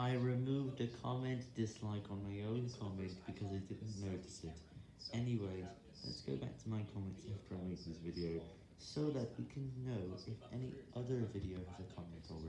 I removed a comment dislike on my own comment because I didn't notice it. Anyways, let's go back to my comments after I make this video, so that we can know if any other video has a comment or.